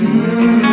Mm-hmm.